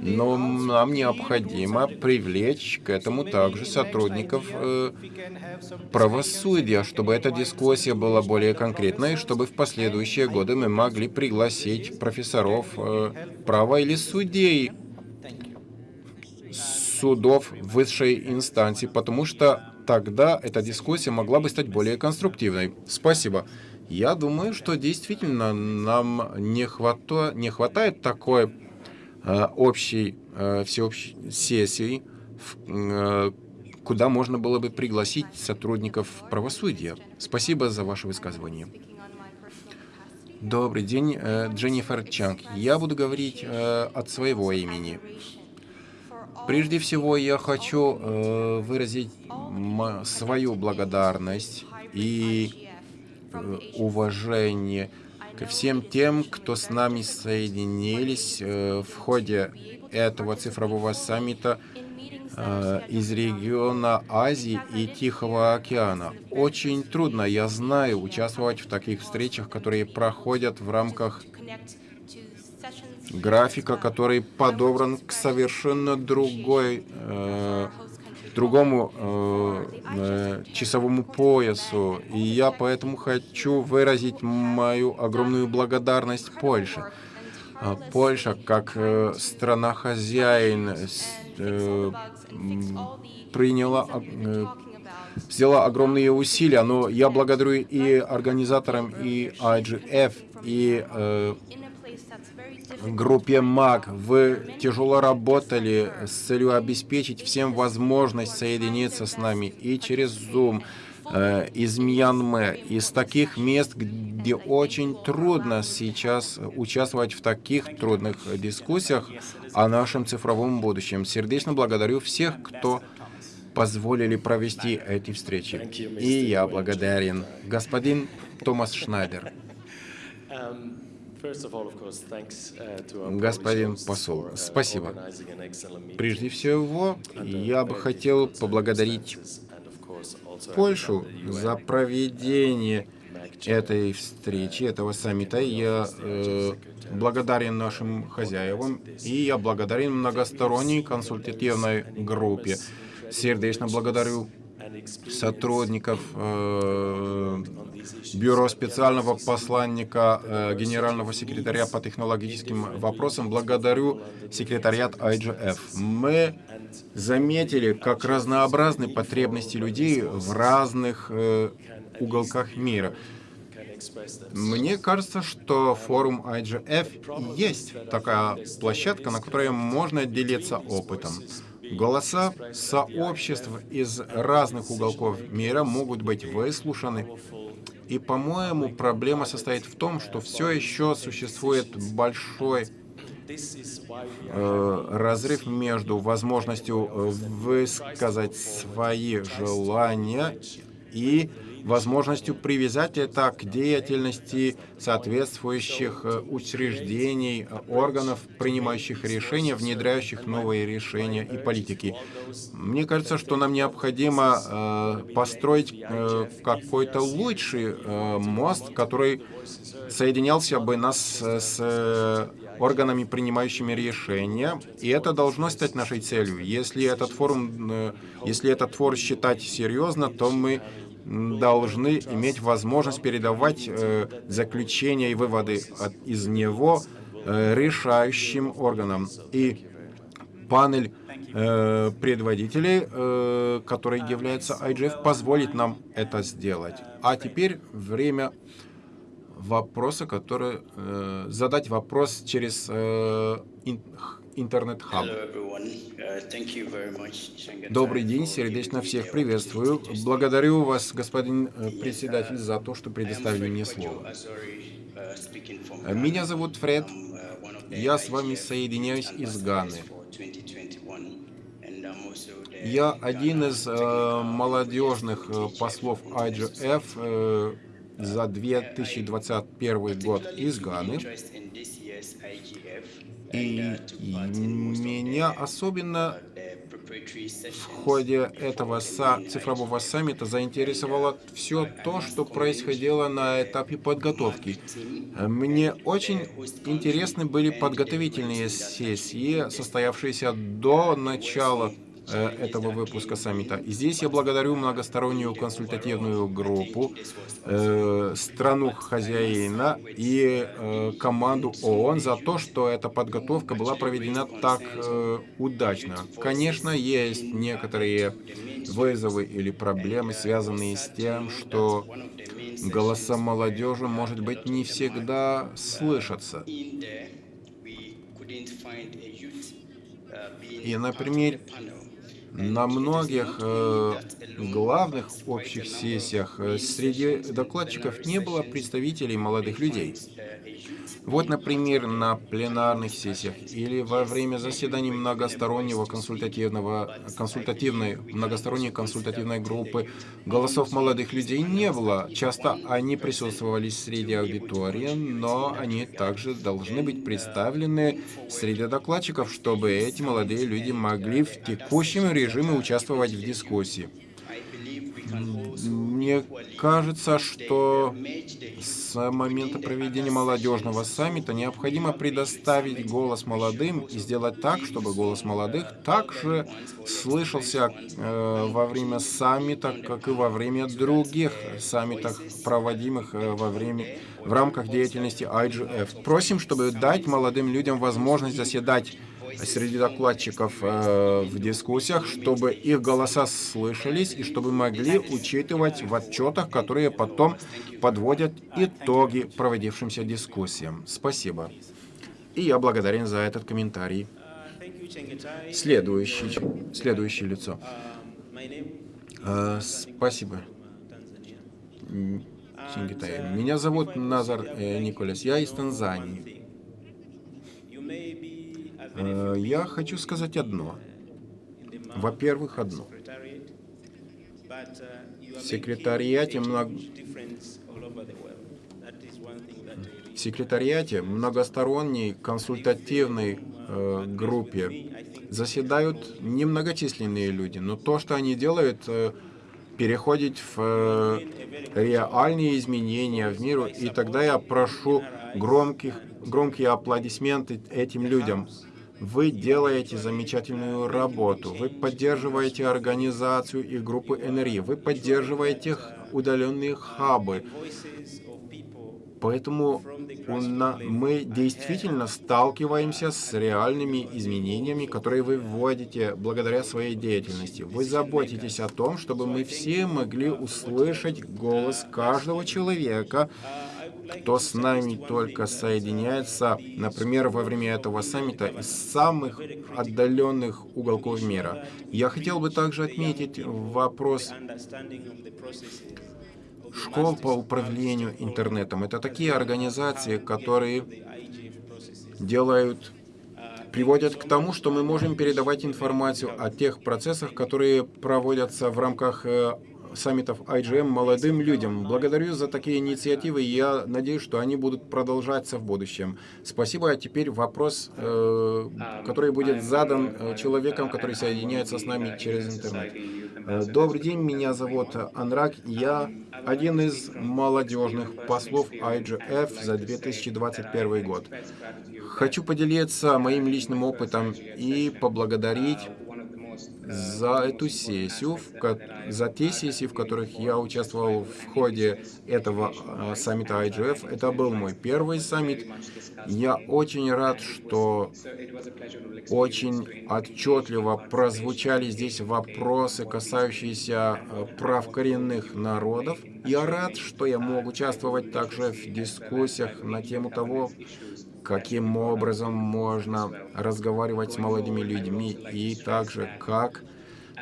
но нам необходимо привлечь к этому также сотрудников э, правосудия, чтобы эта дискуссия была более конкретной, чтобы в последующие годы мы могли пригласить профессоров э, права или судей судов высшей инстанции, потому что тогда эта дискуссия могла бы стать более конструктивной. Спасибо. Я думаю, что действительно нам не, хвато... не хватает такой э, общей, э, всеобщей сессии, э, куда можно было бы пригласить сотрудников правосудия. Спасибо за ваше высказывание. Добрый день, э, Дженнифер Чанг. Я буду говорить э, от своего имени. Прежде всего, я хочу э, выразить свою благодарность и э, уважение ко всем тем, кто с нами соединились э, в ходе этого цифрового саммита э, из региона Азии и Тихого океана. Очень трудно, я знаю, участвовать в таких встречах, которые проходят в рамках графика, который подобран к совершенно другой, э, другому э, э, часовому поясу. И я поэтому хочу выразить мою огромную благодарность Польше. А Польша, как э, страна-хозяин, э, приняла, э, сделала огромные усилия, но я благодарю и организаторам, и IGF, и э, группе МАГ. Вы тяжело работали с целью обеспечить всем возможность соединиться с нами и через Zoom э, из Мьянмы, из таких мест, где очень трудно сейчас участвовать в таких трудных дискуссиях о нашем цифровом будущем. Сердечно благодарю всех, кто позволили провести эти встречи. И я благодарен. Господин Томас Шнайдер. Uh, Господин посол, спасибо. Прежде всего, я бы хотел поблагодарить Польшу за проведение этой встречи, этого саммита. Я э, благодарен нашим хозяевам, и я благодарен многосторонней консультативной группе. Сердечно благодарю сотрудников э, Бюро специального посланника э, генерального секретаря по технологическим вопросам. Благодарю секретариат IGF. Мы заметили, как разнообразны потребности людей в разных э, уголках мира. Мне кажется, что форум IGF есть такая площадка, на которой можно делиться опытом. Голоса сообществ из разных уголков мира могут быть выслушаны. И, по-моему, проблема состоит в том, что все еще существует большой э, разрыв между возможностью э, высказать свои желания и возможностью привязать это к деятельности соответствующих э, учреждений, э, органов, принимающих решения, внедряющих новые решения и политики. Мне кажется, что нам необходимо э, построить какой-то лучший мост, который соединялся бы нас с органами, принимающими решения, и это должно стать нашей целью. Если этот форум, если этот форум считать серьезно, то мы должны иметь возможность передавать э, заключения и выводы от, из него э, решающим органам. И панель э, предводителей, э, который является IGF, позволит нам это сделать. А теперь время вопроса, который э, задать вопрос через э, интернет-хаб. Добрый день, сердечно всех приветствую. Благодарю вас, господин э, председатель, за то, что предоставили мне слово. Меня зовут Фред. Я с вами соединяюсь из Ганы. Я один из э, молодежных э, послов IGF э, за 2021 год из Ганы. И, меня особенно в ходе этого цифрового саммита заинтересовало все то, что происходило на этапе подготовки. Мне очень интересны были подготовительные сессии, состоявшиеся до начала этого выпуска саммита. И здесь я благодарю многостороннюю консультативную группу, э, страну хозяина и э, команду ООН за то, что эта подготовка была проведена так э, удачно. Конечно, есть некоторые вызовы или проблемы, связанные с тем, что голоса молодежи, может быть, не всегда слышатся. И, например, на многих э, главных общих сессиях э, среди докладчиков не было представителей молодых людей. Вот, например, на пленарных сессиях или во время заседаний многостороннего консультативного, консультативной, многосторонней консультативной группы голосов молодых людей не было. Часто они присутствовали среди аудитории, но они также должны быть представлены среди докладчиков, чтобы эти молодые люди могли в текущем режиме участвовать в дискуссии. Мне кажется, что с момента проведения молодежного саммита необходимо предоставить голос молодым и сделать так, чтобы голос молодых также слышался э, во время саммита, как и во время других саммитов, проводимых э, во время в рамках деятельности IGF. Просим, чтобы дать молодым людям возможность заседать среди докладчиков э, в дискуссиях, чтобы их голоса слышались и чтобы могли учитывать в отчетах, которые потом подводят итоги проводившимся дискуссиям. Спасибо. И я благодарен за этот комментарий. Следующий, следующее лицо. Э, спасибо. Меня зовут Назар э, Николас. Я из Танзании. Э, я хочу сказать одно. Во-первых, одно. В секретариате, много... в секретариате многосторонней консультативной э, группе заседают немногочисленные люди, но то, что они делают, э, переходит в э, реальные изменения в миру, и тогда я прошу громких, громкие аплодисменты этим людям. Вы делаете замечательную работу, вы поддерживаете организацию и группы НРИ, вы поддерживаете удаленные хабы. Поэтому мы действительно сталкиваемся с реальными изменениями, которые вы вводите благодаря своей деятельности. Вы заботитесь о том, чтобы мы все могли услышать голос каждого человека, кто с нами только соединяется, например, во время этого саммита из самых отдаленных уголков мира. Я хотел бы также отметить вопрос школ по управлению интернетом. Это такие организации, которые делают приводят к тому, что мы можем передавать информацию о тех процессах, которые проводятся в рамках э, саммитов IGM молодым людям. Благодарю за такие инициативы, и я надеюсь, что они будут продолжаться в будущем. Спасибо. А теперь вопрос, э, который будет задан э, человеком, который соединяется с нами через интернет. Э, добрый день, меня зовут Анрак. Я один из молодежных послов IGF за 2021 год. Хочу поделиться моим личным опытом и поблагодарить за эту сессию, за те сессии, в которых я участвовал в ходе этого а, саммита IGF. Это был мой первый саммит. Я очень рад, что очень отчетливо прозвучали здесь вопросы, касающиеся а, прав коренных народов. Я рад, что я мог участвовать также в дискуссиях на тему того, каким образом можно разговаривать с молодыми людьми и также как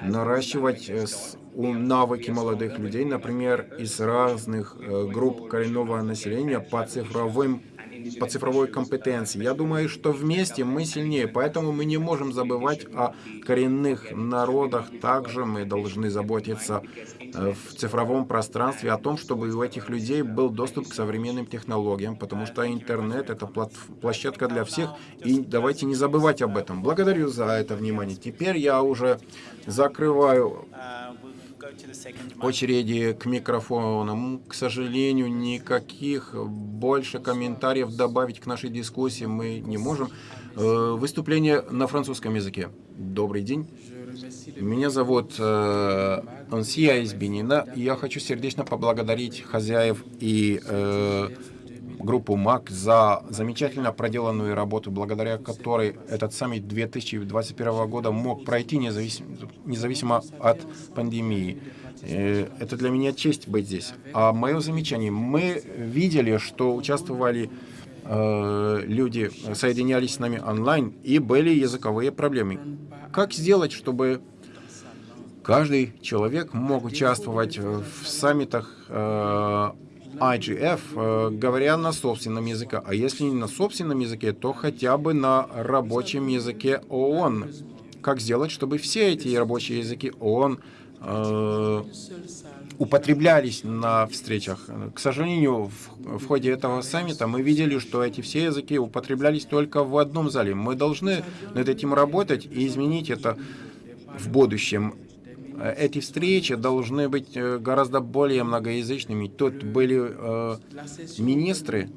наращивать э, навыки молодых людей, например, из разных э, групп коренного населения по цифровым по цифровой компетенции. Я думаю, что вместе мы сильнее, поэтому мы не можем забывать о коренных народах. Также мы должны заботиться э, в цифровом пространстве о том, чтобы у этих людей был доступ к современным технологиям, потому что интернет — это площадка для всех, и давайте не забывать об этом. Благодарю за это внимание. Теперь я уже закрываю очереди к микрофонам. К сожалению, никаких больше комментариев добавить к нашей дискуссии мы не можем. Э, выступление на французском языке. Добрый день. Меня зовут э, Ансия из Бенина, я хочу сердечно поблагодарить хозяев и э, группу МАК за замечательно проделанную работу, благодаря которой этот саммит 2021 года мог пройти независимо, независимо от пандемии. Э, это для меня честь быть здесь. А мое замечание, мы видели, что участвовали э, люди, соединялись с нами онлайн, и были языковые проблемы. Как сделать, чтобы каждый человек мог участвовать в саммитах э, IGF, э, говоря на собственном языке, а если не на собственном языке, то хотя бы на рабочем языке ООН. Как сделать, чтобы все эти рабочие языки ООН э, употреблялись на встречах. К сожалению, в, в ходе этого саммита мы видели, что эти все языки употреблялись только в одном зале. Мы должны над этим работать и изменить это в будущем. Эти встречи должны быть э, гораздо более многоязычными. Тут были э, министры.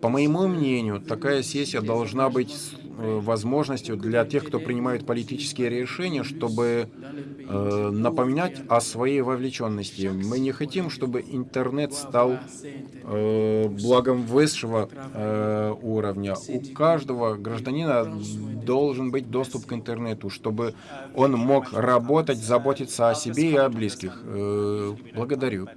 По моему мнению, такая сессия должна быть возможностью для тех, кто принимает политические решения, чтобы э, напоминать о своей вовлеченности. Мы не хотим, чтобы интернет стал э, благом высшего э, уровня. У каждого гражданина должен быть доступ к интернету, чтобы он мог работать, заботиться о себе и о близких. Э, благодарю.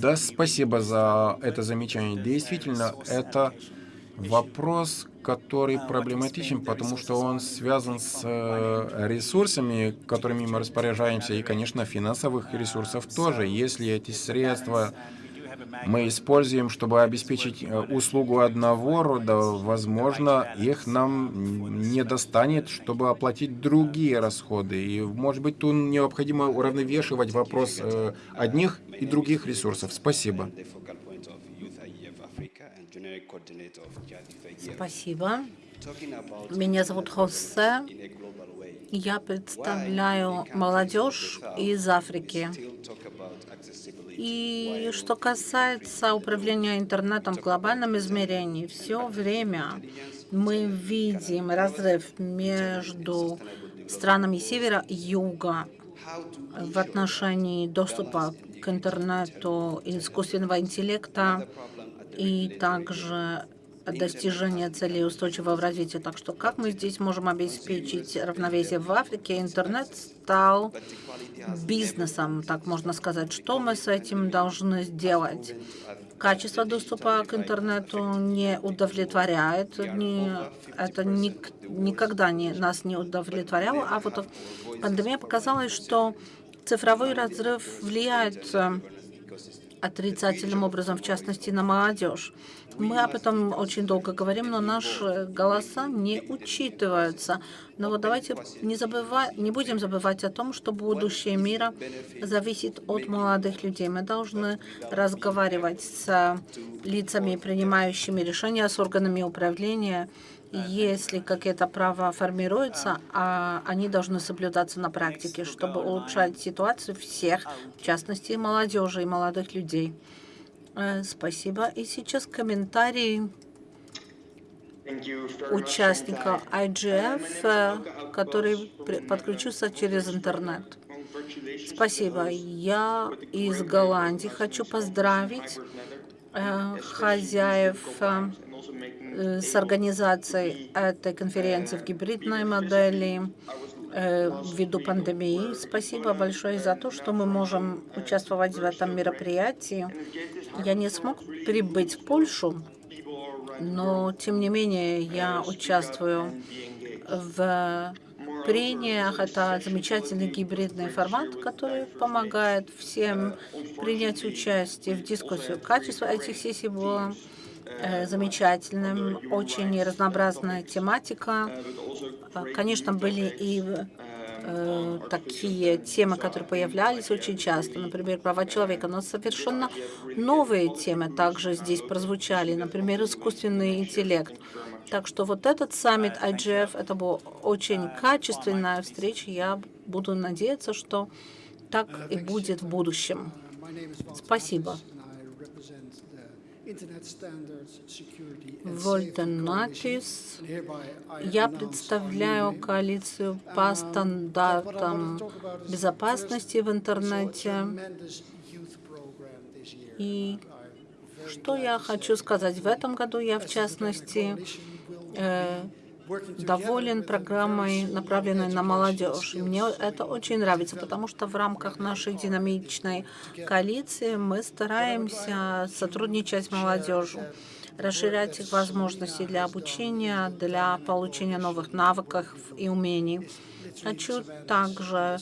Да, спасибо за это замечание. Действительно, это вопрос, который проблематичен, потому что он связан с э, ресурсами, которыми мы распоряжаемся, и, конечно, финансовых ресурсов тоже. Если эти средства мы используем, чтобы обеспечить э, услугу одного рода, возможно, их нам не достанет, чтобы оплатить другие расходы. И, может быть, тут необходимо уравновешивать вопрос э, одних и других ресурсов. Спасибо. Спасибо. Меня зовут Хосе. Я представляю молодежь из Африки. И что касается управления интернетом в глобальном измерении, все время мы видим разрыв между странами севера и юга в отношении доступа к интернету, искусственного интеллекта и также достижения целей устойчивого развития. Так что как мы здесь можем обеспечить равновесие в Африке? Интернет стал бизнесом, так можно сказать. Что мы с этим должны сделать? Качество доступа к интернету не удовлетворяет, не, это ни, никогда не, нас не удовлетворяло, а вот пандемия показала, что цифровой разрыв влияет э, отрицательным образом, в частности, на молодежь. Мы об этом очень долго говорим, но наши голоса не учитываются. Но вот давайте не, забывать, не будем забывать о том, что будущее мира зависит от молодых людей. Мы должны разговаривать с лицами, принимающими решения, с органами управления, если какие-то права формируются, а они должны соблюдаться на практике, чтобы улучшать ситуацию всех, в частности, молодежи и молодых людей. Э, спасибо. И сейчас комментарии участника IGF, э, который подключился через интернет. Спасибо. Я из Голландии. Хочу поздравить э, хозяев Э, с организацией этой конференции в гибридной модели э, ввиду пандемии. Спасибо большое за то, что мы можем участвовать в этом мероприятии. Я не смог прибыть в Польшу, но тем не менее я участвую в прениях. Это замечательный гибридный формат, который помогает всем принять участие в дискуссию. Качество этих сессий было Э, замечательным, очень разнообразная тематика. Конечно, были и э, такие темы, которые появлялись очень часто, например, права человека, но совершенно новые темы также здесь прозвучали, например, искусственный интеллект. Так что вот этот саммит IGF, это была очень качественная встреча. Я буду надеяться, что так и будет в будущем. Спасибо. Вольтенатис. Я представляю коалицию по стандартам безопасности в интернете. И что я хочу сказать? В этом году я, в частности, доволен программой, направленной на молодежь. Мне это очень нравится, потому что в рамках нашей динамичной коалиции мы стараемся сотрудничать с молодежью, расширять их возможности для обучения, для получения новых навыков и умений. Хочу также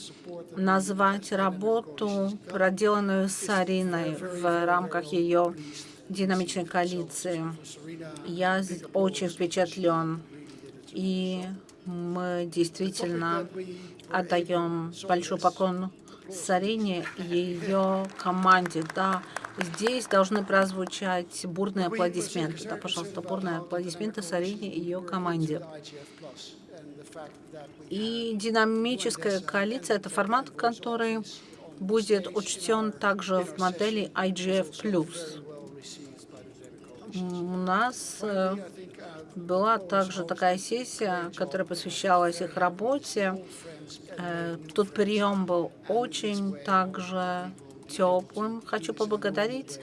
назвать работу, проделанную с Ариной в рамках ее динамичной коалиции. Я очень впечатлен и мы действительно отдаем большой поклон Сарине и ее команде. Да, здесь должны прозвучать бурные аплодисменты. Да, пожалуйста, бурные аплодисменты Сарине и ее команде. И динамическая коалиция – это формат, который будет учтен также в модели IGF+. У нас э, была также такая сессия, которая посвящалась их работе. Э, тут прием был очень также теплым. Хочу поблагодарить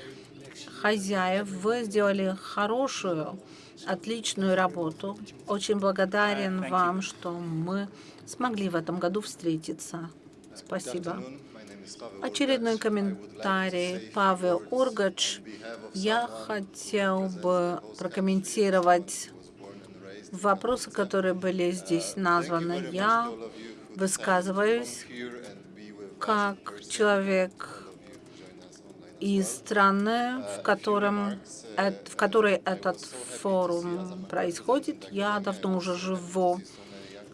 хозяев. Вы сделали хорошую, отличную работу. Очень благодарен вам, что мы смогли в этом году встретиться. Спасибо. Очередной комментарий. Павел Ургач. Я хотел бы прокомментировать вопросы, которые были здесь названы. Я высказываюсь как человек из страны, в, котором, в которой этот форум происходит. Я давно уже живу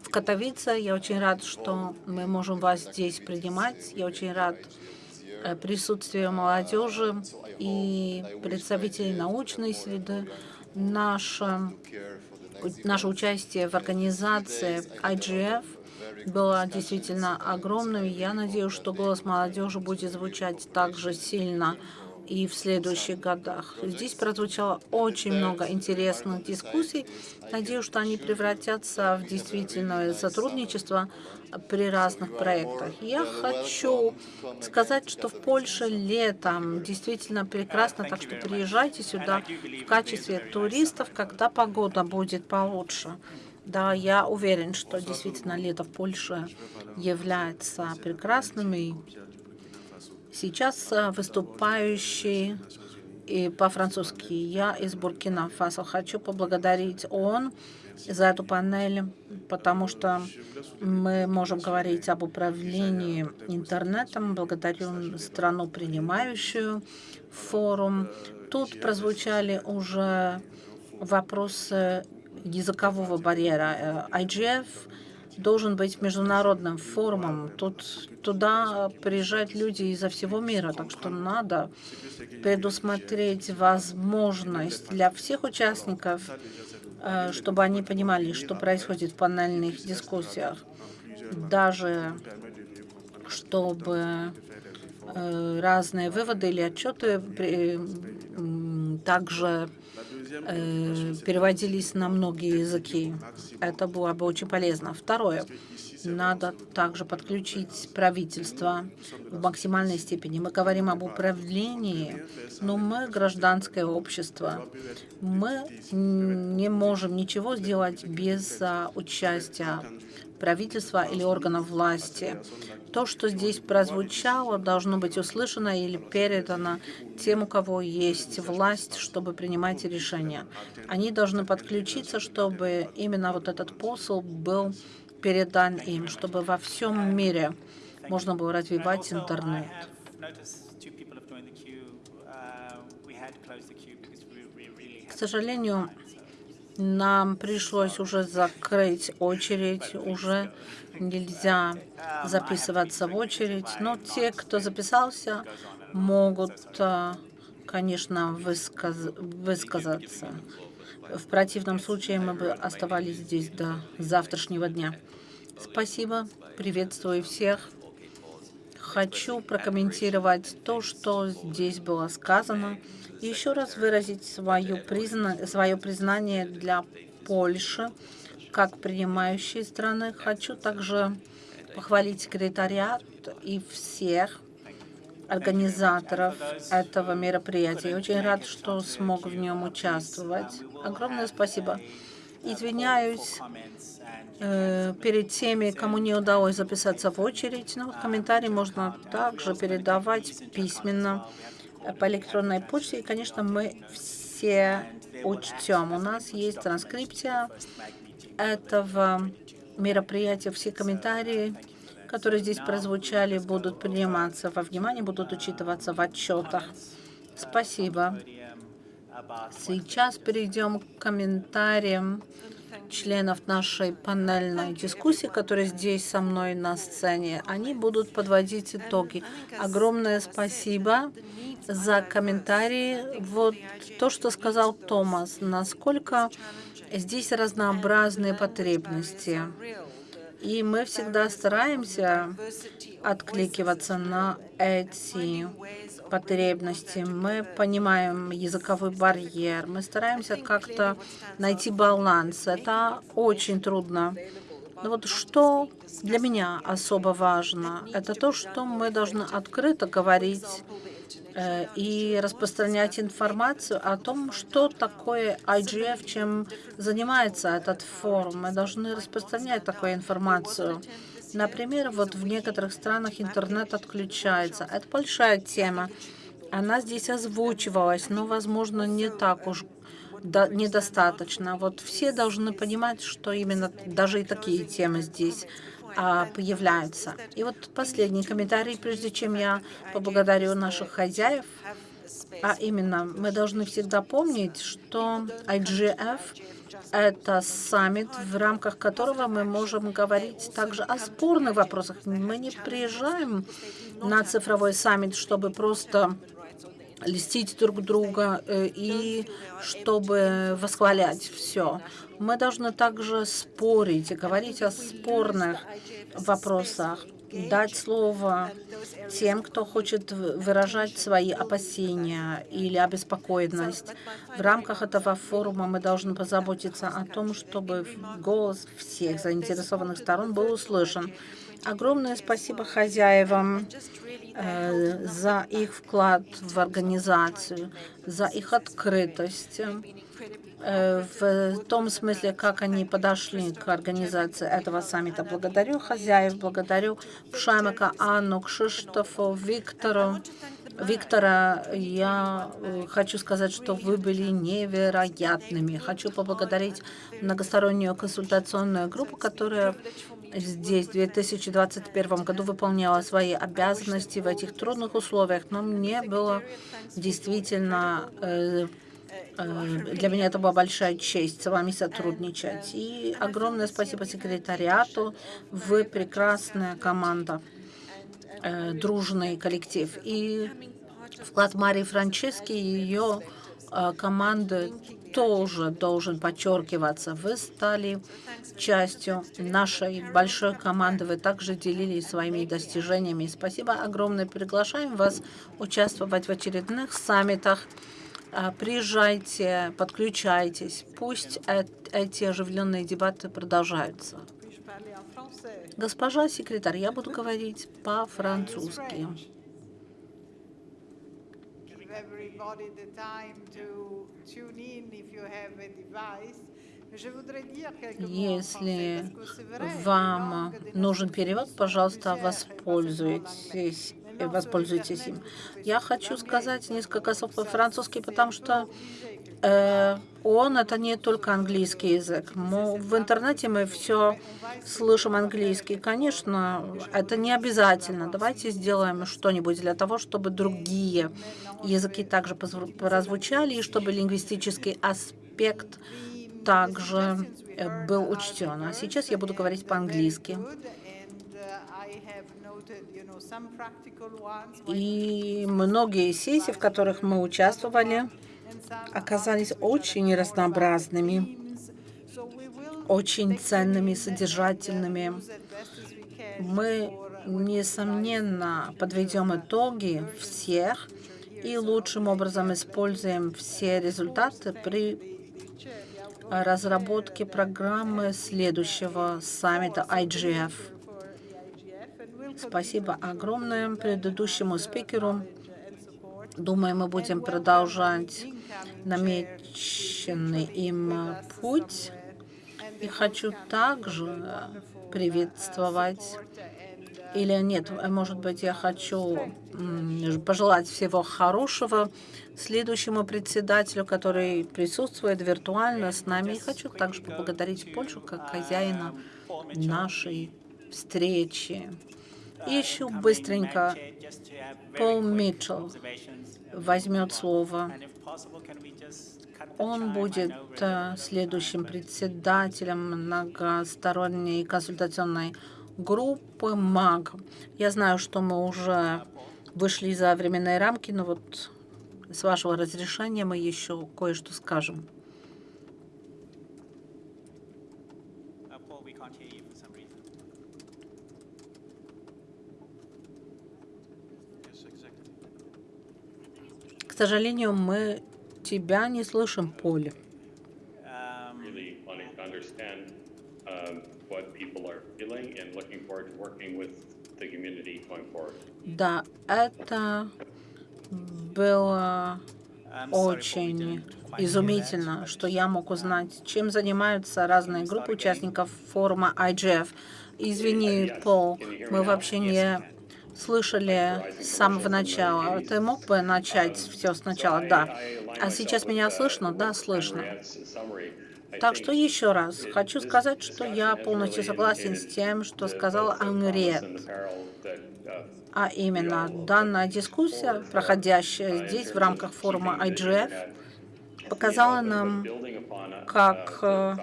в Катовице. Я очень рад, что мы можем вас здесь принимать. Я очень рад э, присутствию молодежи и представителей научной среды. Наша наше участие в организации IGF было действительно огромным. Я надеюсь, что голос молодежи будет звучать так же сильно и в следующих годах. Здесь прозвучало очень много интересных дискуссий. Надеюсь, что они превратятся в действительное сотрудничество при разных проектах. Я хочу сказать, что в Польше летом действительно прекрасно, так что приезжайте сюда в качестве туристов, когда погода будет получше. Да, я уверен, что действительно лето в Польше является прекрасным. И сейчас э, выступающий и по-французски я из Буркина-Фасо. Хочу поблагодарить ООН за эту панель, потому что мы можем говорить об управлении интернетом. Благодарю страну, принимающую форум. Тут прозвучали уже вопросы языкового барьера. IGF должен быть международным форумом. Тут туда приезжают люди изо всего мира, так что надо предусмотреть возможность для всех участников, э, чтобы они понимали, что происходит в панельных дискуссиях, даже чтобы э, разные выводы или отчеты также э, переводились на многие языки. Это было бы очень полезно. Второе. Надо также подключить правительство в максимальной степени. Мы говорим об управлении, но мы гражданское общество. Мы не можем ничего сделать без а, участия правительства или органов власти. То, что здесь прозвучало, должно быть услышано или передано тем, у кого есть власть, чтобы принимать решения. Они должны подключиться, чтобы именно вот этот посыл был передан им, чтобы во всем мире можно было развивать интернет. К сожалению, нам пришлось уже закрыть очередь, уже нельзя записываться в очередь, но те, кто записался, могут, а, конечно, высказ высказаться. В противном случае мы бы оставались здесь до завтрашнего дня. Спасибо, приветствую всех. Хочу прокомментировать то, что здесь было сказано, еще раз выразить свое, призна... свое признание для Польши как принимающей страны. Хочу также похвалить секретариат и всех организаторов этого мероприятия. Очень рад, что смог в нем участвовать. Огромное спасибо. Извиняюсь э, перед теми, кому не удалось записаться в очередь. Но комментарии можно также передавать письменно по электронной почте. И, конечно, мы все учтем. У нас есть транскрипция этого мероприятия. Все комментарии, которые здесь прозвучали, будут приниматься во внимание, будут учитываться в отчетах. Спасибо. Сейчас перейдем к комментариям членов нашей панельной дискуссии, которые здесь со мной на сцене. Они будут подводить итоги. Огромное спасибо за комментарии. Вот то, что сказал Томас, насколько здесь разнообразные потребности. И мы всегда стараемся откликиваться на эти потребности. Мы понимаем языковой барьер. Мы стараемся как-то найти баланс. Это очень трудно. Но вот что для меня особо важно, это то, что мы должны открыто говорить и распространять информацию о том, что такое IGF, чем занимается этот форум. Мы должны распространять такую информацию. Например, вот в некоторых странах интернет отключается. Это большая тема. Она здесь озвучивалась, но, возможно, не так уж недостаточно. Вот все должны понимать, что именно даже и такие темы здесь а, появляются. И вот последний комментарий, прежде чем я поблагодарю наших хозяев, а именно, мы должны всегда помнить, что IGF – это саммит, в рамках которого мы можем говорить также о спорных вопросах. Мы не приезжаем на цифровой саммит, чтобы просто листить друг друга э, и чтобы восхвалять все. Мы должны также спорить говорить о спорных вопросах, дать слово тем, кто хочет выражать свои опасения или обеспокоенность. В рамках этого форума мы должны позаботиться о том, чтобы голос всех заинтересованных сторон был услышан. Огромное спасибо хозяевам э, за их вклад в организацию, за их открытость, в том смысле, как они подошли к организации этого саммита. Благодарю хозяев, благодарю Пшамика, Анну, Кшиштофу, Виктору. Виктора, я э, хочу сказать, что вы были невероятными. Хочу поблагодарить многостороннюю консультационную группу, которая здесь в 2021 году выполняла свои обязанности в этих трудных условиях, но мне было действительно, э, э, для меня это была большая честь с вами сотрудничать. И огромное спасибо секретариату, вы прекрасная команда, э, дружный коллектив. И вклад Марии Франчески и ее команды тоже должен подчеркиваться. Вы стали частью нашей большой команды. Вы также делились своими достижениями. Спасибо огромное. Приглашаем вас участвовать в очередных саммитах. А, приезжайте, подключайтесь. Пусть эти оживленные дебаты продолжаются. Госпожа секретарь, я буду говорить по-французски. Если вам нужен перевод, пожалуйста, воспользуйтесь воспользуйтесь им. Я хочу сказать несколько слов по-французски, потому что э, он это не только английский язык. Мы, в интернете мы все слышим английский. Конечно, это не обязательно. Давайте сделаем что-нибудь для того, чтобы другие языки также прозвучали, и чтобы лингвистический аспект также э, был учтен. А сейчас я буду говорить по-английски. И многие сессии, в которых мы участвовали, оказались очень разнообразными, очень ценными, содержательными. Мы, несомненно, подведем итоги всех и лучшим образом используем все результаты при разработке программы следующего саммита IGF. Спасибо огромное предыдущему спикеру. Думаю, мы будем продолжать намеченный им путь. И хочу также приветствовать, или нет, может быть, я хочу пожелать всего хорошего следующему председателю, который присутствует виртуально с нами. И хочу также поблагодарить Польшу как хозяина нашей встречи. Еще быстренько Пол Митчелл возьмет слово. Он будет э, следующим председателем многосторонней консультационной группы МАГ. Я знаю, что мы уже вышли за временные рамки, но вот с вашего разрешения мы еще кое-что скажем. К сожалению, мы тебя не слышим, Поле. Да, это было очень изумительно, что я мог узнать, чем занимаются разные группы участников форума IGF. Извини, Пол, мы вообще не слышали с самого начала. Ты мог бы начать все сначала? Да. А сейчас меня слышно? Да, слышно. Так что еще раз хочу сказать, что я полностью согласен с тем, что сказал Анриет. А именно, данная дискуссия, проходящая здесь в рамках форума IGF, показала нам, как, э,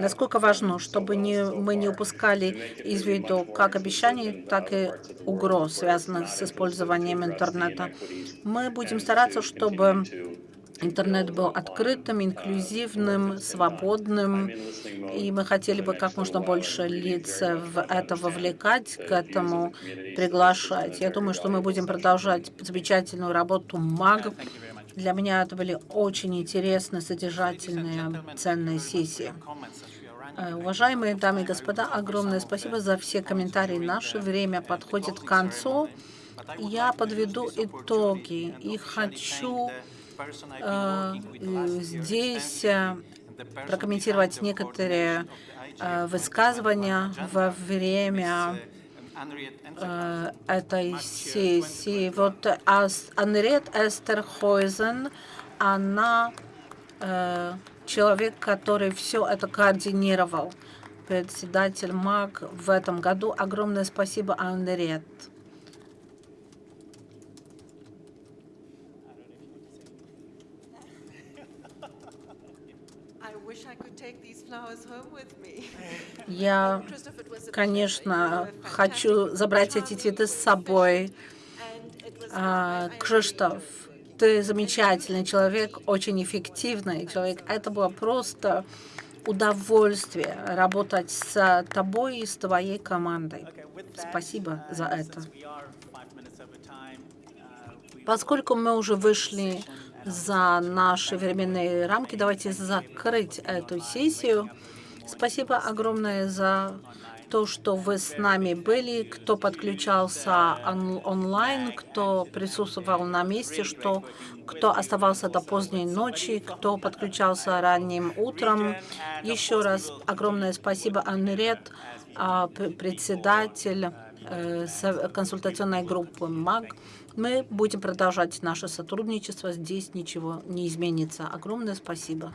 насколько важно, чтобы не, мы не упускали из виду как обещаний, так и угроз, связанных с использованием интернета. Мы будем стараться, чтобы интернет был открытым, инклюзивным, свободным, и мы хотели бы как можно больше лиц в это вовлекать, к этому приглашать. Я думаю, что мы будем продолжать замечательную работу МАГ. Для меня это были очень интересные, содержательные, ценные сессии. Э, Уважаемые дамы и господа, огромное спасибо за все комментарии. Наше время подходит к концу. Я подведу итоги и хочу э, здесь э, прокомментировать некоторые э, высказывания во время этой сессии. Вот Анрет Эстерхойзен, она э, человек, который все это координировал, председатель МАГ в этом году. Огромное спасибо, Анрет. Я, конечно, хочу забрать эти цветы с собой. А, Кшиштоф, ты замечательный человек, очень эффективный человек. Это было просто удовольствие работать с тобой и с твоей командой. Спасибо за это. Поскольку мы уже вышли за наши временные рамки, давайте закрыть эту сессию. Спасибо огромное за то, что вы с нами были, кто подключался он онлайн, кто присутствовал на месте, что, кто оставался до поздней ночи, кто подключался ранним утром. Еще раз огромное спасибо, Анрет, а, председатель э, консультационной группы МАГ. Мы будем продолжать наше сотрудничество. Здесь ничего не изменится. Огромное спасибо.